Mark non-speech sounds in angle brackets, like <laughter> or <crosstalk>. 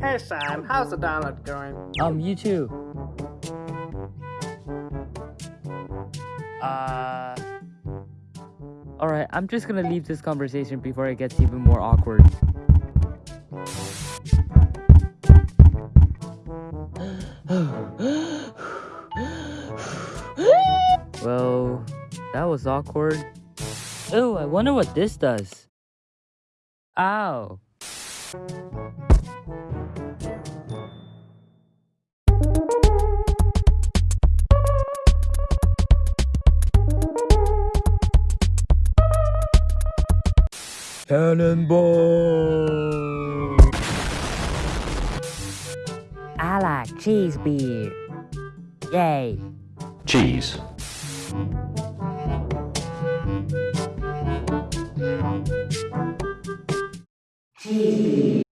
Hey Sam, how's the download going? Um, you too. Uh. Alright, I'm just gonna leave this conversation before it gets even more awkward. <gasps> well, that was awkward. Oh, I wonder what this does. Ow. Cannonball! I like cheese beer. Yay. Cheese. Cheese beer.